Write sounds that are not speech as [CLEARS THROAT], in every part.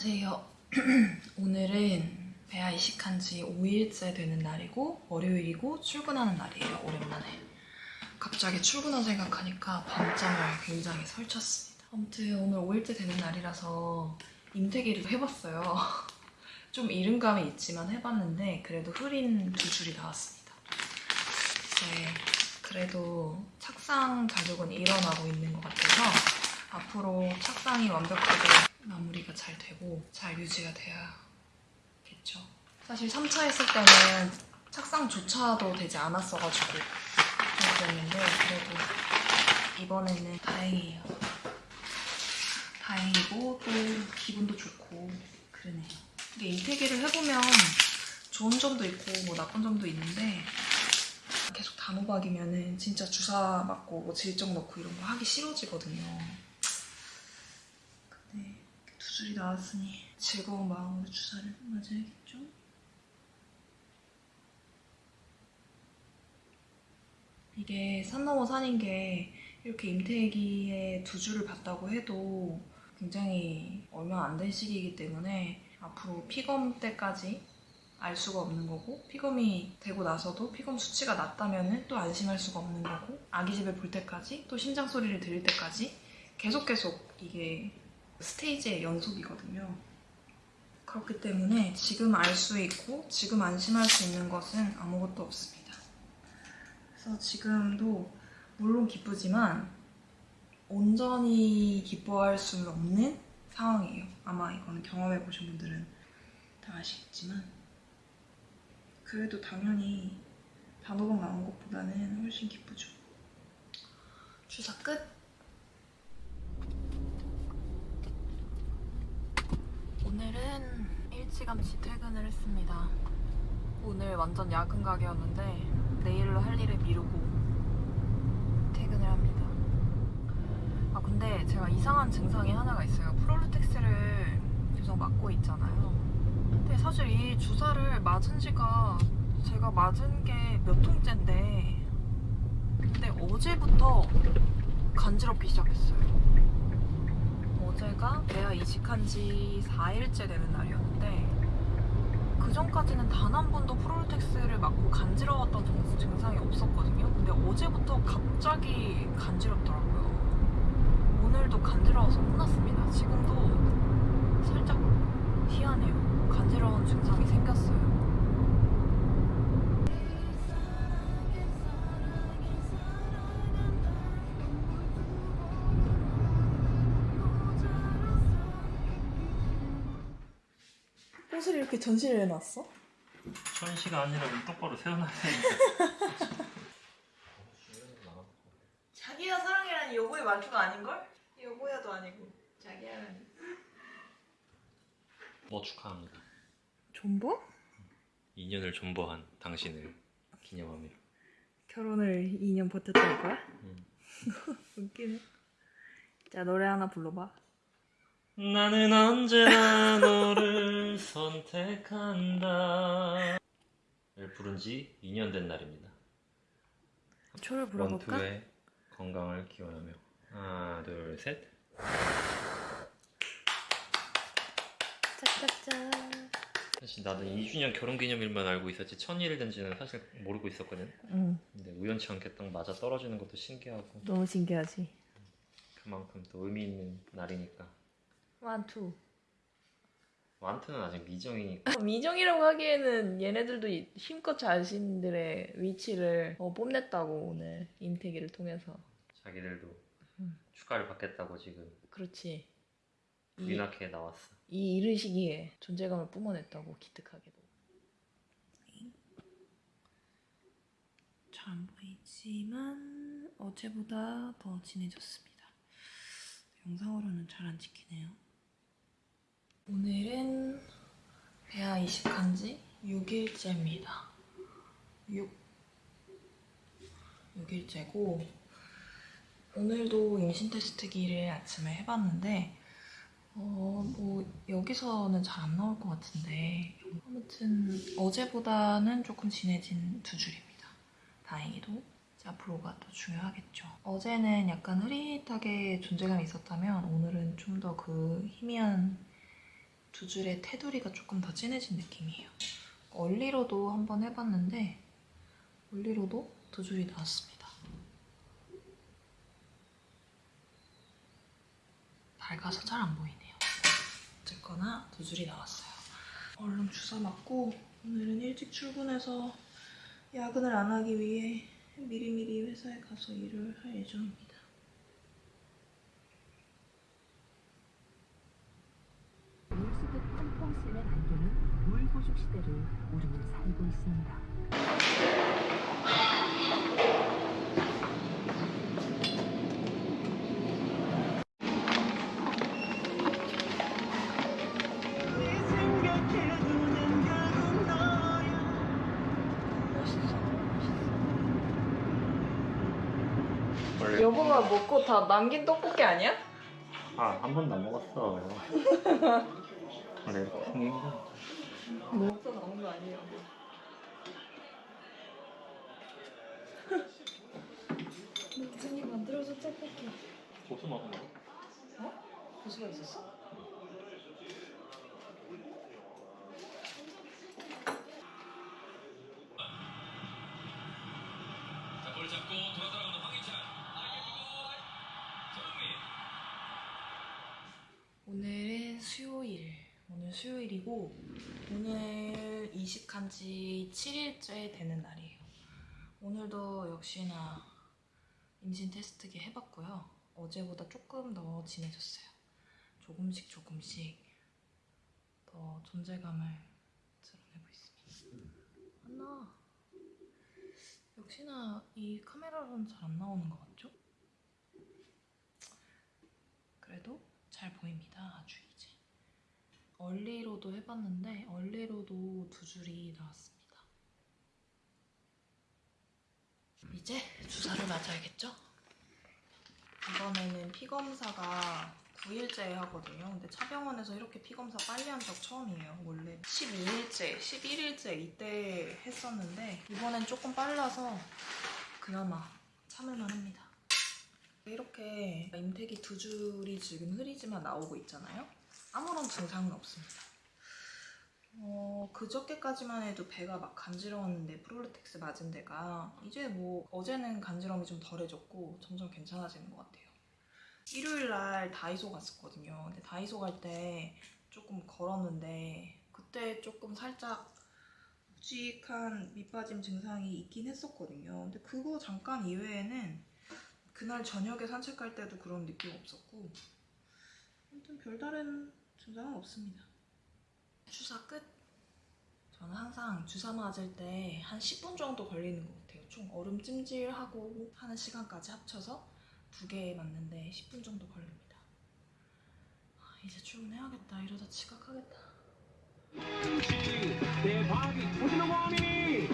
안녕하세요. [CLEARS THROAT] 오늘은 배아 이식한 지 5일째 되는 날이고 월요일이고 출근하는 날이에요. 오랜만에. 갑자기 출근한 생각하니까 밤잠을 굉장히 설쳤습니다. 아무튼 오늘 5일째 되는 날이라서 임태기를 해봤어요. [LAUGHS] 좀 이른감이 있지만 해봤는데 그래도 흐린 두 줄이 나왔습니다. 이제 그래도 착상 자극은 일어나고 있는 것 같아서 앞으로 착상이 완벽하게 마무리가 잘 되고 잘 유지가 돼야겠죠. 사실 3차 했을 때는 착상조차도 되지 않았어가지고 좀 그랬는데 그래도 이번에는 다행이에요. 다행이고 또 기분도 좋고 그러네요. 이게 인테기를 해보면 좋은 점도 있고 뭐 나쁜 점도 있는데 계속 단호박이면은 진짜 주사 맞고 뭐 질정 넣고 이런 거 하기 싫어지거든요. 줄이 나왔으니 즐거운 마음으로 주사를 맞아야겠죠? 이게 산 넘어 산인 게 이렇게 임태기에 두 줄을 봤다고 해도 굉장히 얼마 안 된 시기이기 때문에 앞으로 피검 때까지 알 수가 없는 거고 피검이 되고 나서도 피검 수치가 낮다면 또 안심할 수가 없는 거고 아기 집에 볼 때까지 또 심장 소리를 들을 때까지 계속 계속 이게 스테이지의 연속이거든요. 그렇기 때문에 지금 알 수 있고 지금 안심할 수 있는 것은 아무것도 없습니다. 그래서 지금도 물론 기쁘지만 온전히 기뻐할 수는 없는 상황이에요. 아마 이거는 경험해 보신 분들은 다 아시겠지만 그래도 당연히 단호박 나온 것보다는 훨씬 기쁘죠. 주사 끝. 오늘은 일찌감치 퇴근을 했습니다. 오늘 완전 야근 가게였는데 내일로 할 일을 미루고 퇴근을 합니다. 아 근데 제가 이상한 증상이 하나가 있어요. 프롤루텍스를 계속 맞고 있잖아요. 근데 사실 이 주사를 맞은 지가 제가 맞은 게 몇 통째인데 근데 어제부터 간지럽기 시작했어요. 어제가 내가 이식한 지 4일째 되는 날이었는데 그 전까지는 단 한 번도 프롤텍스를 맞고 간지러웠던 정- 증상이 없었거든요. 근데 어제부터 갑자기 간지럽더라고요. 오늘도 간지러워서 혼났습니다. 지금도 살짝 희한해요. 간지러운 증상이 생겼어요. 이렇게 전시를 해놨어? 천시가 아니라 똑바로 세워놔야 되니까 자기야 사랑이란 여보의 말투가 아닌걸? 여보야도 아니고 자기야는 뭐 축하합니다 존버? 2년을 존버한 당신을 기념하며 결혼을 2년 버텼다는 거야? 음. [LAUGHS] 웃기네 자 노래 하나 불러봐 나는 언제나 너를 선택한다. 를 부른 지 2년 된 날입니다. 초를 불러볼까? 원투의 건강을 기원하며. 하나 둘셋. 짝짝짝. 사실 나도 2주년 결혼기념일만 알고 있었지 천일 된지는 사실 모르고 있었거든. 응. 근데 우연치 않게 딱 맞아 떨어지는 것도 신기하고. 너무 신기하지. 그만큼 또 의미 있는 날이니까 완투 완트는 아직 미정이니까. 미정이라고 하기에는 얘네들도 이- 힘껏 자신들의 위치를 어, 뽐냈다고 오늘 임태기를 통해서. 자기들도 음. 축하를 받겠다고 지금 그렇지. 이, 부인하게 나왔어. 이 이른 시기에 존재감을 뿜어냈다고 기특하게도. 잘 안 보이지만 어제보다 더 진해졌습니다. 영상으로는 잘 안 찍히네요 오늘은 배아 이식한 지 6일째입니다 6 6일째고 오늘도 임신 테스트기를 아침에 해봤는데 어, 뭐, 여기서는 잘 안 나올 것 같은데. 아무튼, 어제보다는 조금 진해진 두 줄입니다. 다행히도. 앞으로가 더 중요하겠죠. 어제는 약간 흐릿하게 존재감이 있었다면, 오늘은 좀 더 그 희미한 두 줄의 테두리가 조금 더 진해진 느낌이에요. 얼리로도 한번 해봤는데 얼리로도 두 줄이 나왔습니다. 밝아서 잘 안 보이네요. 어쨌거나 두 줄이 나왔어요. 얼른 주사 맞고 오늘은 일찍 출근해서 야근을 안 하기 위해 미리미리 회사에 가서 일을 할 예정입니다. 물수듯 펑펑 쓰는 안개는 물 호죽 시대를 우리는 살고 있습니다. 여보가 먹고 다 남긴 떡볶이 아니야? 아 한 번도 안 먹었어. [LAUGHS] 원래 이렇게 생긴 거. 먹어서 나온 거 아니에요. [LAUGHS] 무슨이 만들어서 떡볶이. 고수 먹은 거? 어? 고수가 있었어? 수요일이고 오늘 이식한 지 7일째 되는 날이에요. 오늘도 역시나 임신 테스트기 해봤고요. 어제보다 조금 더 진해졌어요. 조금씩 조금씩 더 존재감을 드러내고 있습니다. 안나. 역시나 이 카메라로는 잘 안 나오는 것 같죠? 그래도 잘 보입니다. 아주. 얼리로도 해봤는데 얼리로도 두 줄이 나왔습니다. 이제 주사를 맞아야겠죠? 이번에는 피 검사가 9일째 하거든요. 근데 차병원에서 이렇게 피 검사 빨리 한 적 처음이에요. 원래 12일째, 11일째 이때 했었는데 이번엔 조금 빨라서 그나마 참을만 합니다. 이렇게 임태기 두 줄이 지금 흐리지만 나오고 있잖아요. 아무런 증상은 없습니다. 어, 그저께까지만 해도 배가 막 간지러웠는데 프롤루텍스 맞은 데가 이제 뭐 어제는 간지럼이 좀 덜해졌고 점점 괜찮아지는 것 같아요. 일요일 날 다이소 갔었거든요. 근데 다이소 갈 때 조금 걸었는데 그때 조금 살짝 묵직한 밑빠짐 증상이 있긴 했었거든요. 근데 그거 잠깐 이외에는 그날 저녁에 산책할 때도 그런 느낌 없었고 아무튼 별다른 증상은 없습니다. 주사 끝. 저는 항상 주사 맞을 때 한 10분 정도 걸리는 것 같아요. 총 얼음 찜질하고 하는 시간까지 합쳐서 두 개 맞는데 10분 정도 걸립니다. 아, 이제 출근해야겠다. 이러다 지각하겠다. 대박이 터지는 원이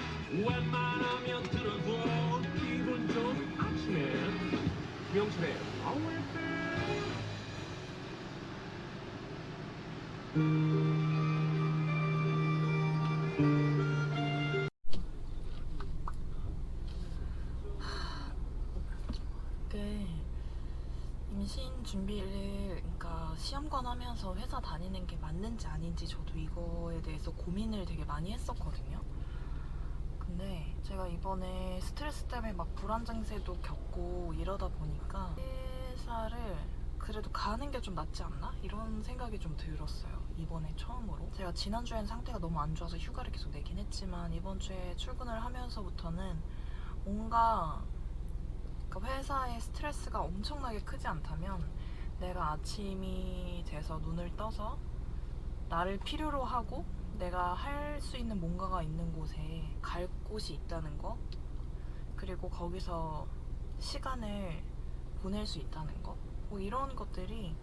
웬만하면 들어도 기분 좋은 아침에 명철의 파워FM 그 임신 준비를 그러니까 시험관 하면서 회사 다니는 게 맞는지 아닌지 저도 이거에 대해서 고민을 되게 많이 했었거든요. 근데 제가 이번에 스트레스 때문에 막 불안 증세도 겪고 이러다 보니까 회사를 그래도 가는 게 좀 낫지 않나? 이런 생각이 좀 들었어요. 이번에 처음으로. 제가 지난주엔 상태가 너무 안 좋아서 휴가를 계속 내긴 했지만 이번 주에 출근을 하면서부터는 뭔가 그러니까 회사의 스트레스가 엄청나게 크지 않다면 내가 아침이 돼서 눈을 떠서 나를 필요로 하고 내가 할 수 있는 뭔가가 있는 곳에 갈 곳이 있다는 거 그리고 거기서 시간을 보낼 수 있다는 거 뭐 이런 것들이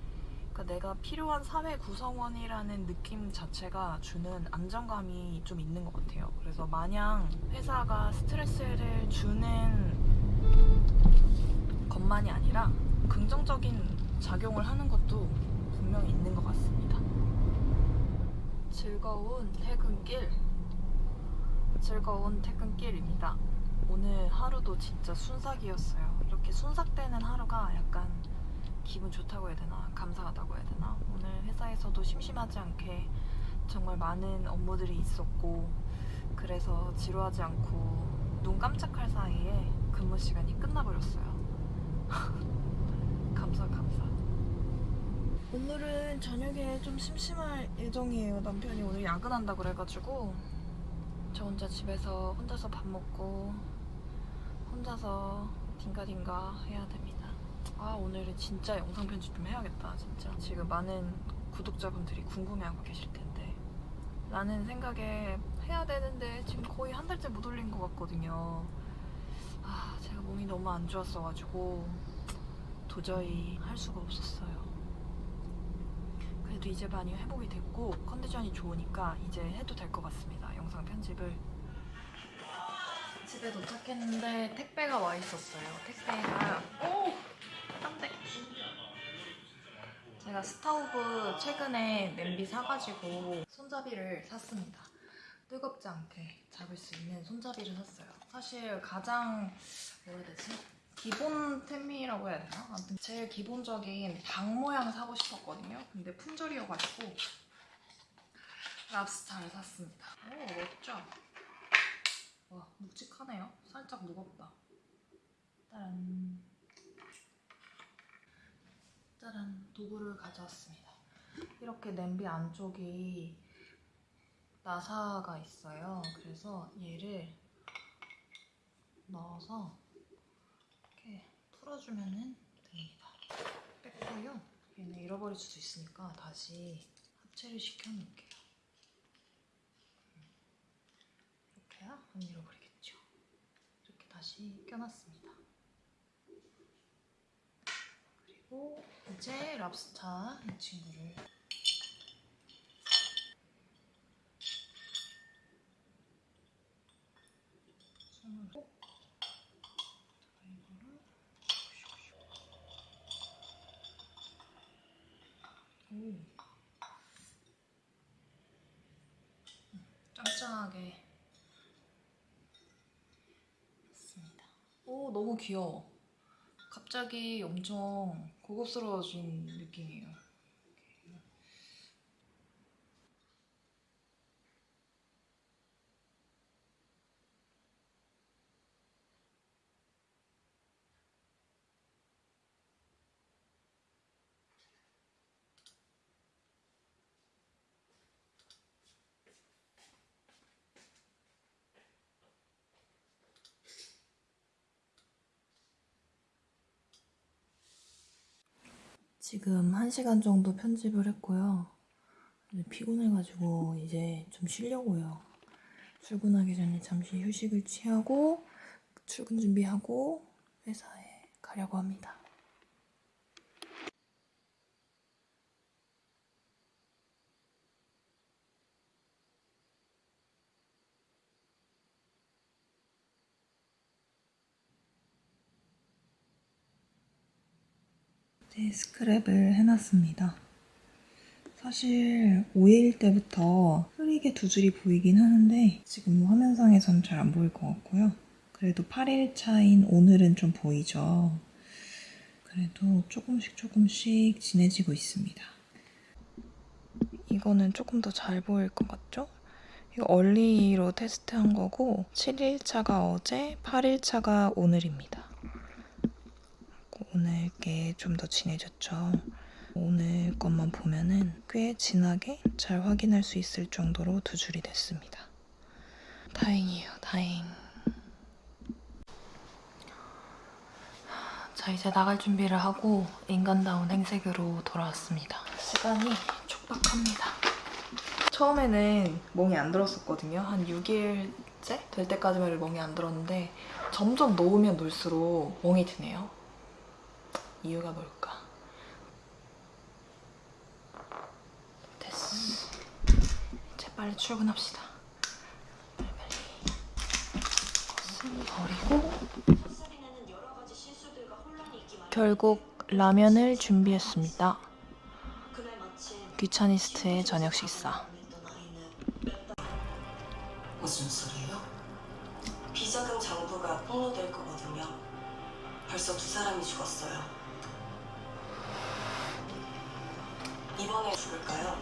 그러니까 내가 필요한 사회 구성원이라는 느낌 자체가 주는 안정감이 좀 있는 것 같아요. 그래서 마냥 회사가 스트레스를 주는 것만이 아니라 긍정적인 작용을 하는 것도 분명히 있는 것 같습니다. 즐거운 퇴근길, 즐거운 퇴근길입니다. 오늘 하루도 진짜 순삭이었어요. 이렇게 순삭되는 하루가 약간 기분 좋다고 해야 되나 감사하다고 해야 되나 오늘 회사에서도 심심하지 않게 정말 많은 업무들이 있었고 그래서 지루하지 않고 눈 깜짝할 사이에 근무 시간이 끝나버렸어요. [LAUGHS] 감사 감사. 오늘은 저녁에 좀 심심할 예정이에요. 남편이 오늘 야근한다 그래가지고 저 혼자 집에서 혼자서 밥 먹고 혼자서 딩가딩가 해야 됩니다. 아 오늘은 진짜 영상 편집 좀 해야겠다 진짜. 지금 많은 구독자분들이 궁금해하고 계실 텐데 라는 생각에 해야 되는데 지금 거의 한 달째 못 올린 것 같거든요. 아 제가 몸이 너무 안 좋았어가지고 도저히 할 수가 없었어요. 그래도 이제 많이 회복이 됐고 컨디션이 좋으니까 이제 해도 될 것 같습니다. 영상 편집을. 집에 도착했는데 택배가 와 있었어요. 택배가 오! 딴데. 제가 스타우브 최근에 냄비 사가지고 손잡이를 샀습니다. 뜨겁지 않게 잡을 수 있는 손잡이를 샀어요. 사실 가장 뭐라 해야 되지? 기본템이라고 해야 되나? 아무튼 제일 기본적인 닭 모양 사고 싶었거든요. 근데 품절이어가지고 랍스타를 샀습니다. 오 멋져. 와 묵직하네요. 살짝 무겁다. 짜란. 짜란 도구를 가져왔습니다. 이렇게 냄비 안쪽이 나사가 있어요. 그래서 얘를 넣어서 이렇게 풀어주면 됩니다. 뺐고요. 얘는 잃어버릴 수도 있으니까 다시 합체를 시켜놓을게요. 이렇게야 안 잃어버리겠죠. 이렇게 다시 껴놨습니다. 그리고 이제 랍스타 이 친구를 오 짱짱하게 했습니다. 오 너무 귀여워. 갑자기 엄청 고급스러워진 느낌이에요. 지금 1시간 정도 편집을 했고요. 피곤해가지고 이제 좀 쉬려고요. 출근하기 전에 잠시 휴식을 취하고 출근 준비하고 회사에 가려고 합니다. 네, 스크랩을 해놨습니다. 사실 5일 때부터 흐리게 두 줄이 보이긴 하는데 지금 화면상에선 잘 안 보일 것 같고요. 그래도 8일 차인 오늘은 좀 보이죠. 그래도 조금씩 조금씩 진해지고 있습니다. 이거는 조금 더 잘 보일 것 같죠? 이거 얼리로 테스트한 거고 7일 차가 어제, 8일 차가 오늘입니다. 오늘 게 좀 더 진해졌죠. 오늘 것만 보면은 꽤 진하게 잘 확인할 수 있을 정도로 두 줄이 됐습니다. 다행이에요, 다행. 자, 이제 나갈 준비를 하고 인간다운 행색으로 돌아왔습니다. 시간이 촉박합니다. 처음에는 멍이 안 들었었거든요. 한 6일째 될 때까지만 멍이 안 들었는데 점점 놓으면 놓을수록 멍이 드네요. 이유가 뭘까? 됐어. 이제 빨리 출근합시다. 빨리빨리. 버리고 결국 라면을 준비했습니다. 귀차니스트의 저녁 식사. 무슨 소리예요? 비자금 장부가 폭로될 거거든요. 벌써 두 사람이 죽었어요. 이번에 죽을까요?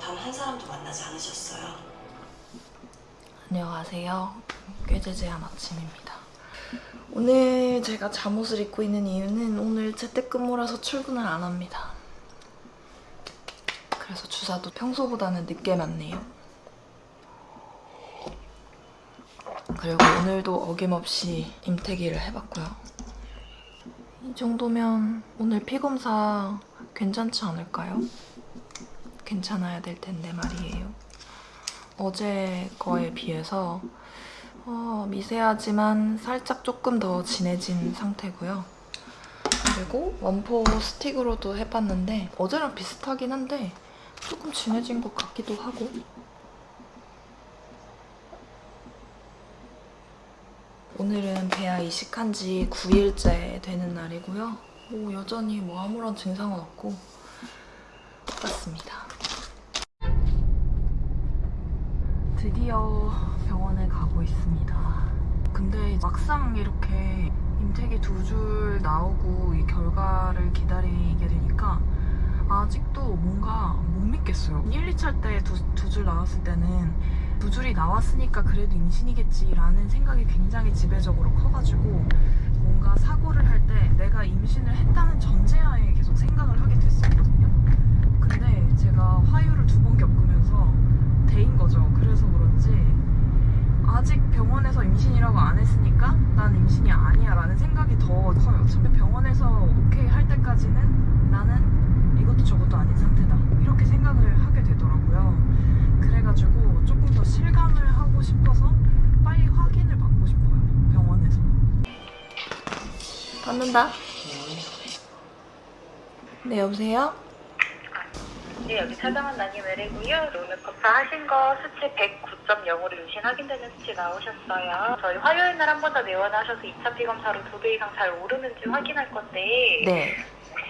단 한 사람도 만나지 않으셨어요. 안녕하세요. 꾀재재한 아침입니다. 오늘 제가 잠옷을 입고 있는 이유는 오늘 재택근무라서 출근을 안 합니다. 그래서 주사도 평소보다는 늦게 맞네요. 그리고 오늘도 어김없이 임태기를 해봤고요. 이 정도면 오늘 피검사 괜찮지 않을까요? 괜찮아야 될 텐데 말이에요. 어제 거에 비해서 어, 미세하지만 살짝 조금 더 진해진 상태고요. 그리고 원포 스틱으로도 해봤는데 어제랑 비슷하긴 한데 조금 진해진 것 같기도 하고 오늘은 배아 이식한 지 9일째 되는 날이고요. 뭐 여전히 뭐 아무런 증상은 없고 똑같습니다. 드디어 병원에 가고 있습니다. 근데 막상 이렇게 임태기 두 줄 나오고 이 결과를 아직도 뭔가 못 믿겠어요. 1, 2차 때두줄 나왔을 때는 두 줄이 나왔으니까 그래도 임신이겠지라는 생각이 굉장히 지배적으로 커가지고 뭔가 사고를 할 때 내가 임신을 했다는 전제하에 계속 생각을 하게 됐었거든요. 근데 제가 화유를 두 번 겪으면서 대인 거죠. 그래서 그런지 아직 병원에서 임신이라고 안 했으니까 난 임신이 아니야 라는 생각이 더 커요. 처음에 병원에서 오케이 할 때까지는 나는 이것도 저것도 아닌 상태다. 이렇게 생각을 하게 되더라고요. 그래가지고 조금 더 실감을 하고 싶어서 빨리 확인을 받고 싶어요. 병원에서. 받는다. 네, 여보세요? 네, 여기 차정원 난임 외래고요. 오늘 검사하신 거 수치 109.0으로 임신 확인되는 수치 나오셨어요. 저희 화요일 날 한 번 더 내원하셔서 2차 피검사로 두 배 이상 잘 오르는지 확인할 건데 네.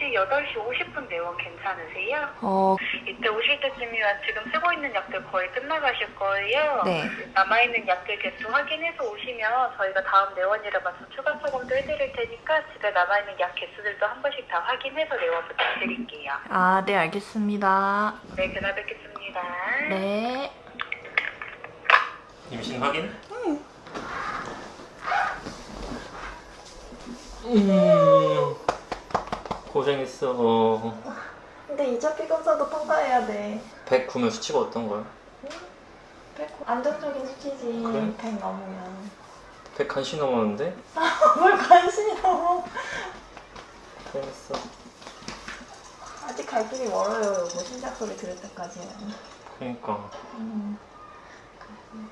혹시 8시 50분 내원 괜찮으세요? 어, 이때 오실 때쯤이면 지금 쓰고 있는 약들 거의 끝나가실 거예요. 네. 남아있는 약들 개수 확인해서 오시면 저희가 다음 내원일에 맞춰 추가 처방도 해드릴 테니까 집에 남아있는 약 개수들도 한 번씩 다 확인해서 내원 부탁드릴게요. 아, 네, 알겠습니다. 네, 그날 뵙겠습니다. 네. 임신 확인? 음. 고생했어. 근데 2차 피검사도 통과해야 돼. 109면 수치가 어떤 거야? 100, 안정적인 수치지. 그래? 100 넘으면. 100 간신 넘었는데? [LAUGHS] 뭘 관심이 넘어. 고생했어. 아직 갈 길이 멀어요. 뭐 심장 소리 들을 때까지는. 그러니까. 음.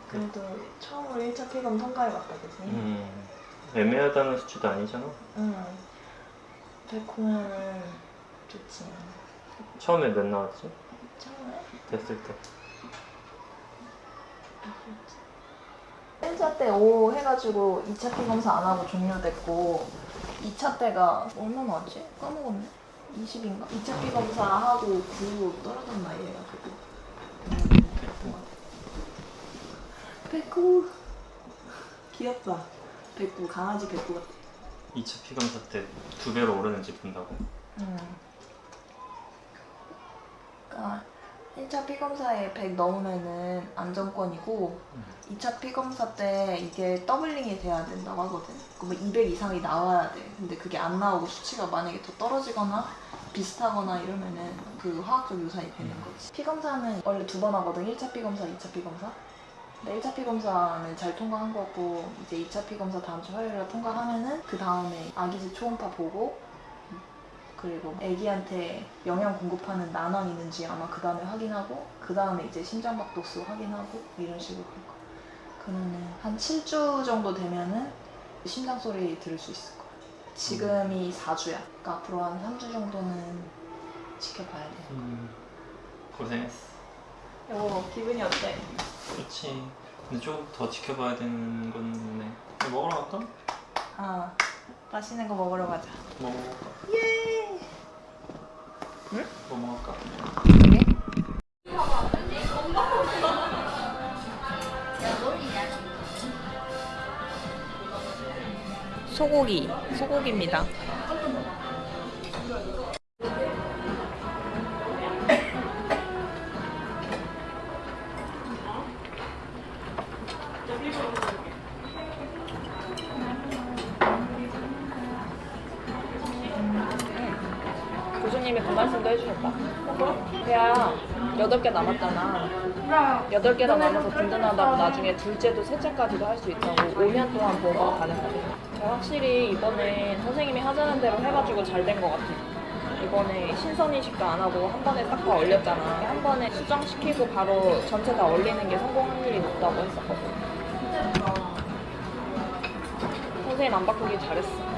그래도 처음으로 1차 피검 통과해봤다, 그지? 음. 애매하다는 수치도 아니잖아. 응. 109면은 좋지. 처음에 몇 나왔지? 처음에? 됐을 때. 1차 때5 해가지고 2차 피 검사 안 하고 종료됐고 2차 때가 얼마 나왔지? 까먹었네. 20인가? 2차 피 검사 하고 9 떨어졌나 얘가 그거. 109 귀엽다. 109 강아지 109 같아. 2차 피검사 때 두 배로 오르는지 본다고. 응. 그러니까 1차 피검사에 100 넘으면은 안정권이고 음. 2차 피검사 때 이게 doubling이 돼야 된다고 하거든. 그러면 200 이상이 나와야 돼. 근데 그게 안 나오고 수치가 만약에 더 떨어지거나 비슷하거나 이러면은 그 화학적 유산이 되는 거지. 피검사는 원래 두 번 하거든. 1차 피검사, 2차 피검사. 근데 1차 피검사는 잘 통과한 거고 이제 2차 피검사 다음 주 화요일에 통과하면은 그 다음에 아기지 초음파 보고 그리고 아기한테 영양 공급하는 난황 있는지 아마 그 다음에 확인하고 그 다음에 이제 심장박도수 확인하고 이런 식으로 할 거야. 그러면은 한 7주 정도 되면은 심장 소리 들을 수 있을 거야. 지금이 4주야. 그러니까 앞으로 한 3주 정도는 지켜봐야 돼. 음. 고생했어. 여보 기분이 어때? 그렇지. 근데 조금 더 지켜봐야 되는 건데. 뭐 먹으러 갈까? 아 맛있는 거 먹으러 가자. 뭐 먹을까? 예. 뭐 먹을까? 그래? 소고기, 소고기입니다. 교수님이 그 말씀도 해주셨다. 배야, 8개 남았잖아. 8개나 남아서 든든하다고 나중에 둘째도 셋째까지도 할 수 있다고 5년 동안 보호가 가능하대요. 저 확실히 이번에 선생님이 하자는 대로 해가지고 잘 된 것 같아요. 이번에 신선인식도 안 하고 한 번에 딱 다 얼렸잖아. 한 번에 수정시키고 바로 전체 다 얼리는 게 성공 확률이 높다고 했었거든. 선생님 안 바꾸길 잘했어.